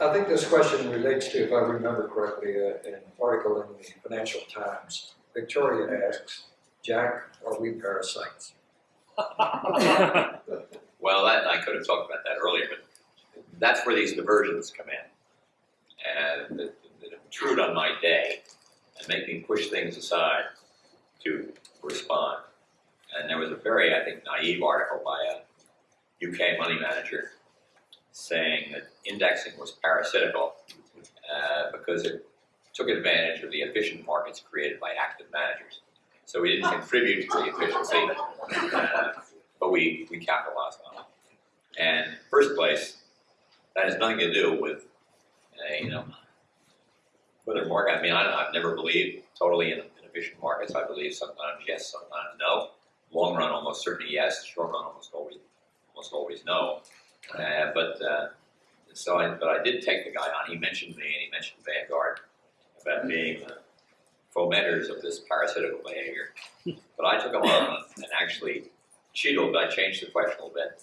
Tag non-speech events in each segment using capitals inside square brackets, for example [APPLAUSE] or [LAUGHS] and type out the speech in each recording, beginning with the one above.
I think this question relates to, if I remember correctly, uh, an article in the Financial Times. Victoria asks, Jack, are we parasites? [LAUGHS] Well, that, I could have talked about that earlier, but that's where these diversions come in. And that intrude on my day and make me push things aside to respond. And there was a very, I think, naive article by a UK money manager saying that indexing was parasitical uh, because it took advantage of the efficient markets created by active managers. So we didn't contribute to the efficiency, uh, but we, we capitalized on it. And first place, that has nothing to do with, uh, you know, whether market, I mean, I, I've never believed totally in, in efficient markets. I believe sometimes yes, sometimes no. Long run, almost certainly yes. Short run, almost always, almost always no. Uh, but uh, so, I, but I did take the guy on. He mentioned me, and he mentioned Vanguard about being the fomenters of this parasitical behavior. But I took him on and actually cheated. I changed the question a little bit,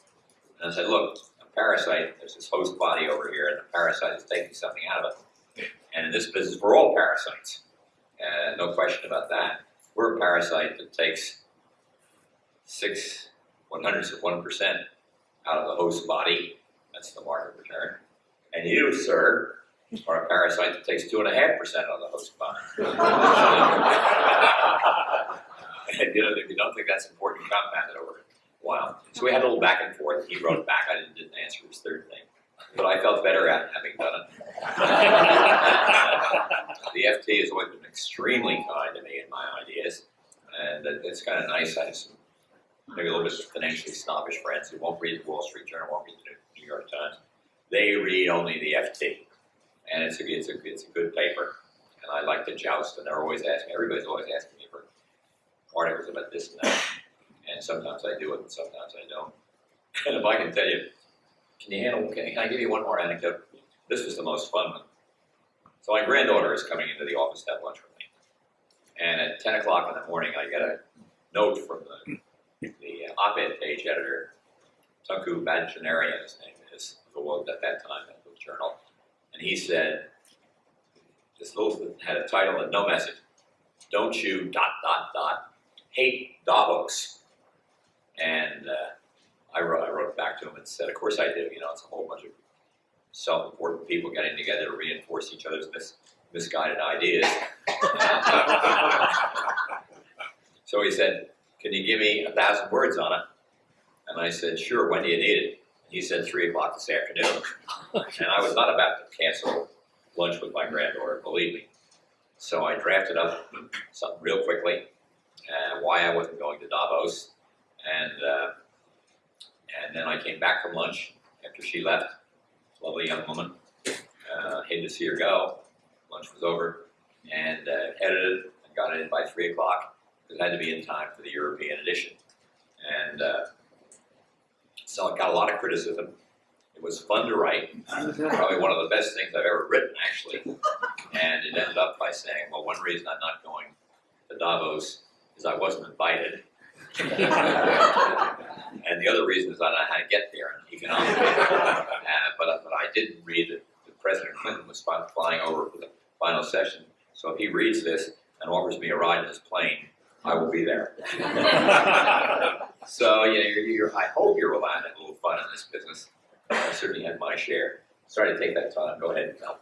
and I said, "Look, a parasite. There's this host body over here, and the parasite is taking something out of it. And in this business, we're all parasites. Uh, no question about that. We're a parasite that takes six one hundredths of one percent out of the host body. That's the market return. And you, sir, are a parasite that takes two and a half percent out of the host body. [LAUGHS] [LAUGHS] and you know, if you don't think that's important, you compound it over a while. So we had a little back and forth. He wrote back. I didn't, didn't answer his third thing. But I felt better at having done it. [LAUGHS] the FT has always been extremely kind to me and my ideas. And it- it's kind of nice. I have some maybe a little bit financially snobbish friends who won't read the Wall Street Journal, won't read the New York Times. They read only the FT, and it's a it's a it's a good paper. And I like to joust, and they're always asking. Everybody's always asking me for articles about this and that. And sometimes I do it, and sometimes I don't. And if I can tell you, can you handle? Can, can I give you one more anecdote? This was the most fun one. So my granddaughter is coming into the office to have lunch with me, and at ten o'clock in the morning, I get a note from the the op-ed page editor, Tunku Varadarajan, his name is, who was at that time at the journal, and he said, this little had a title and no message. Don't you dot dot dot hate Davos? And uh, I wrote I wrote back to him and said, of course I do. You know, it's a whole bunch of self-important people getting together to reinforce each other's mis- misguided ideas. [LAUGHS] so he said, can you give me a thousand words on it? And I said, sure, when do you need it? And he said, three o'clock this afternoon. [LAUGHS] and I was not about to cancel lunch with my granddaughter, believe me. So I drafted up something real quickly, uh, why I wasn't going to Davos. And, uh, and then I came back from lunch after she left, lovely young woman. Uh, hated to see her go. Lunch was over. And uh, edited and got it in by three o'clock it had to be in time for the European edition. And uh, so it got a lot of criticism. It was fun to write, probably one of the best things I've ever written, actually. And it ended up by saying, well, one reason I'm not going to Davos is I wasn't invited. [LAUGHS] and the other reason is I don't know how to get there economically. Uh, but, but I didn't read that, that President Clinton was flying over for the final session. So if he reads this and offers me a ride in his plane, I will be there. [LAUGHS] [LAUGHS] so, you know, you're, you're, I hope you're allowed to have a little fun in this business. I certainly had my share. Sorry to take that time. Go ahead, Mel.